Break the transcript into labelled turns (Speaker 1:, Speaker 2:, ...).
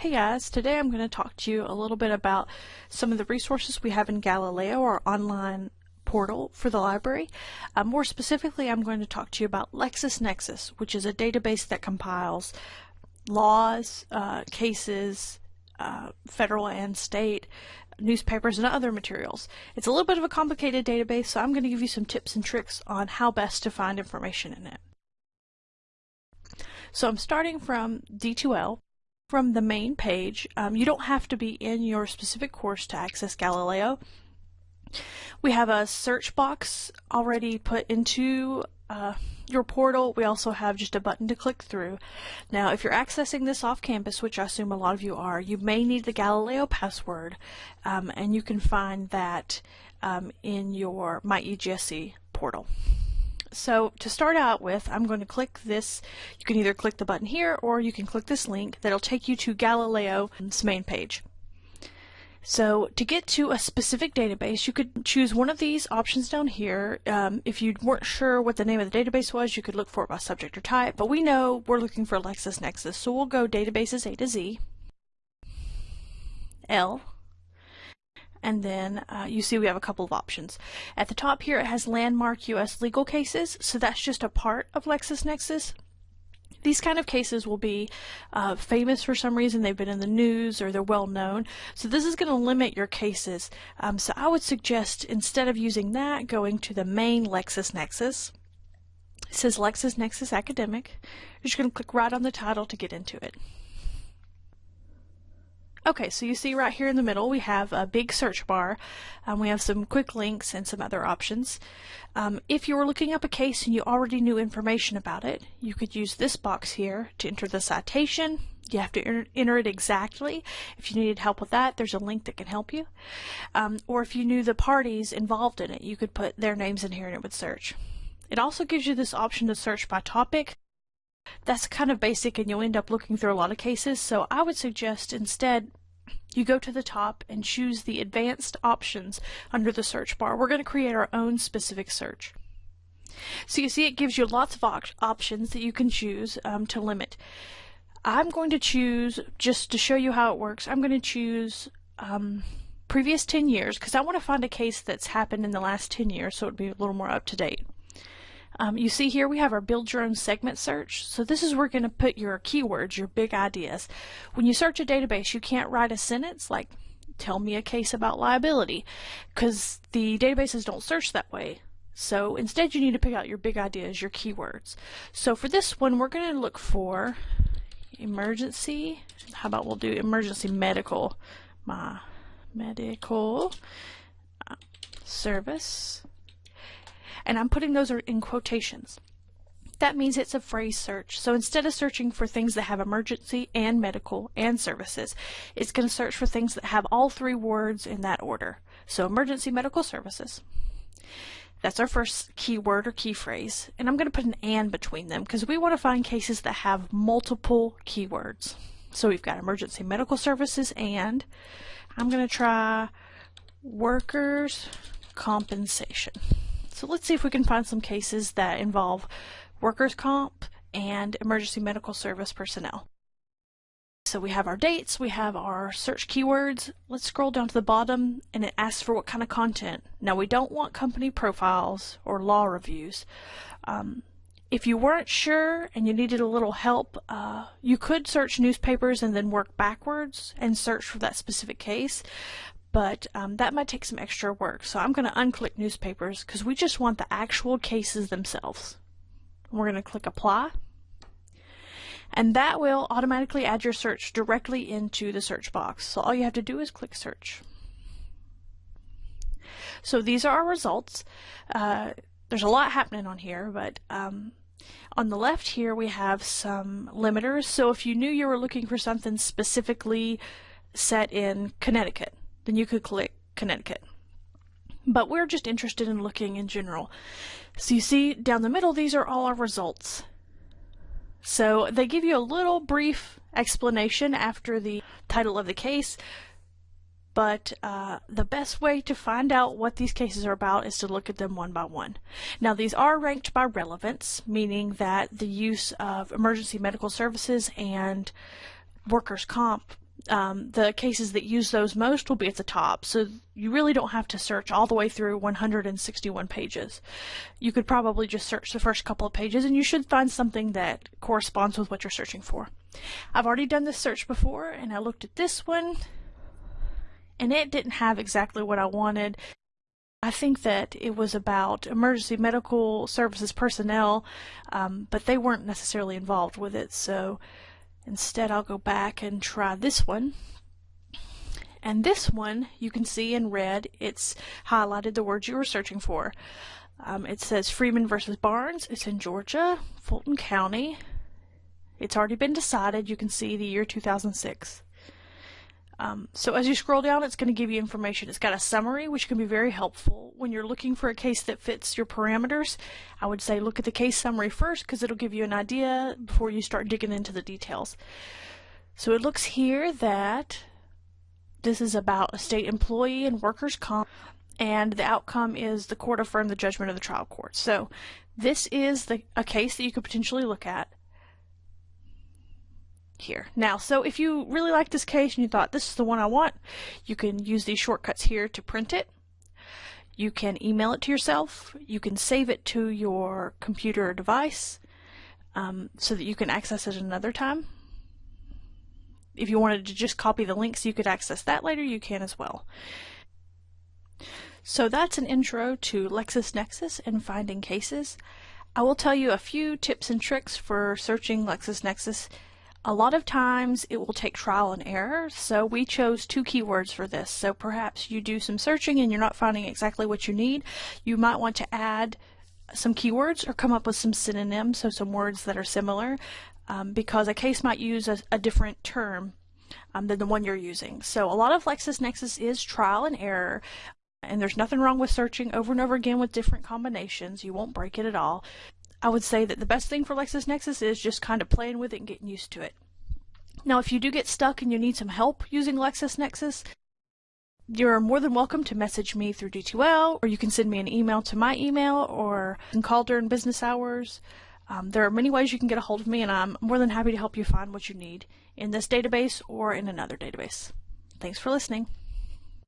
Speaker 1: Hey guys, today I'm going to talk to you a little bit about some of the resources we have in Galileo, our online portal for the library. Uh, more specifically, I'm going to talk to you about LexisNexis, which is a database that compiles laws, uh, cases, uh, federal and state, newspapers, and other materials. It's a little bit of a complicated database, so I'm going to give you some tips and tricks on how best to find information in it. So I'm starting from D2L, from the main page. Um, you don't have to be in your specific course to access Galileo. We have a search box already put into uh, your portal. We also have just a button to click through. Now, if you're accessing this off campus, which I assume a lot of you are, you may need the Galileo password, um, and you can find that um, in your My MyEGSC portal. So to start out with, I'm going to click this. You can either click the button here or you can click this link that'll take you to Galileo's main page. So to get to a specific database, you could choose one of these options down here. Um, if you weren't sure what the name of the database was, you could look for it by subject or type, but we know we're looking for LexisNexis, so we'll go databases A to Z, L, and then uh, you see we have a couple of options. At the top here it has landmark US legal cases, so that's just a part of LexisNexis. These kind of cases will be uh, famous for some reason, they've been in the news or they're well known, so this is going to limit your cases. Um, so I would suggest instead of using that, going to the main LexisNexis. It says LexisNexis Academic. You're just going to click right on the title to get into it. Okay, so you see right here in the middle we have a big search bar. Um, we have some quick links and some other options. Um, if you were looking up a case and you already knew information about it, you could use this box here to enter the citation. You have to enter it exactly. If you needed help with that, there's a link that can help you. Um, or if you knew the parties involved in it, you could put their names in here and it would search. It also gives you this option to search by topic that's kind of basic and you'll end up looking through a lot of cases. So I would suggest instead you go to the top and choose the advanced options under the search bar. We're going to create our own specific search. So you see it gives you lots of op options that you can choose um, to limit. I'm going to choose, just to show you how it works, I'm going to choose um, previous 10 years because I want to find a case that's happened in the last 10 years so it would be a little more up to date. Um, you see here we have our build your own segment search. So this is where we're going to put your keywords, your big ideas. When you search a database, you can't write a sentence like, tell me a case about liability, because the databases don't search that way. So instead you need to pick out your big ideas, your keywords. So for this one, we're going to look for emergency. How about we'll do emergency medical, my medical uh, service and I'm putting those in quotations. That means it's a phrase search. So instead of searching for things that have emergency and medical and services, it's going to search for things that have all three words in that order. So emergency medical services. That's our first keyword or key phrase. And I'm going to put an and between them because we want to find cases that have multiple keywords. So we've got emergency medical services and I'm going to try workers compensation. So let's see if we can find some cases that involve workers' comp and emergency medical service personnel. So we have our dates, we have our search keywords. Let's scroll down to the bottom and it asks for what kind of content. Now we don't want company profiles or law reviews. Um, if you weren't sure and you needed a little help, uh, you could search newspapers and then work backwards and search for that specific case but um, that might take some extra work. So I'm going to unclick newspapers because we just want the actual cases themselves. We're going to click apply. And that will automatically add your search directly into the search box. So all you have to do is click search. So these are our results. Uh, there's a lot happening on here, but um, on the left here we have some limiters. So if you knew you were looking for something specifically set in Connecticut, then you could click Connecticut. But we're just interested in looking in general. So you see down the middle, these are all our results. So they give you a little brief explanation after the title of the case, but uh, the best way to find out what these cases are about is to look at them one by one. Now these are ranked by relevance, meaning that the use of emergency medical services and workers' comp um, the cases that use those most will be at the top. So you really don't have to search all the way through 161 pages. You could probably just search the first couple of pages and you should find something that corresponds with what you're searching for. I've already done this search before and I looked at this one and it didn't have exactly what I wanted. I think that it was about emergency medical services personnel, um, but they weren't necessarily involved with it. So instead, I'll go back and try this one. And this one, you can see in red, it's highlighted the words you were searching for. Um, it says Freeman versus Barnes. It's in Georgia, Fulton County. It's already been decided. You can see the year 2006. Um, so as you scroll down, it's going to give you information. It's got a summary, which can be very helpful. When you're looking for a case that fits your parameters, I would say look at the case summary first because it'll give you an idea before you start digging into the details. So it looks here that this is about a state employee and workers' comp, and the outcome is the court affirmed the judgment of the trial court. So this is the, a case that you could potentially look at here. Now, so if you really like this case and you thought this is the one I want, you can use these shortcuts here to print it. You can email it to yourself. You can save it to your computer or device um, so that you can access it another time. If you wanted to just copy the links, you could access that later, you can as well. So that's an intro to LexisNexis and finding cases. I will tell you a few tips and tricks for searching LexisNexis a lot of times it will take trial and error, so we chose two keywords for this. So perhaps you do some searching and you're not finding exactly what you need. You might want to add some keywords or come up with some synonyms, so some words that are similar, um, because a case might use a, a different term um, than the one you're using. So a lot of LexisNexis is trial and error. And there's nothing wrong with searching over and over again with different combinations. You won't break it at all. I would say that the best thing for LexisNexis is just kind of playing with it and getting used to it. Now, if you do get stuck and you need some help using LexisNexis, you're more than welcome to message me through D2L, or you can send me an email to my email, or you can call during business hours. Um, there are many ways you can get a hold of me, and I'm more than happy to help you find what you need in this database or in another database. Thanks for listening.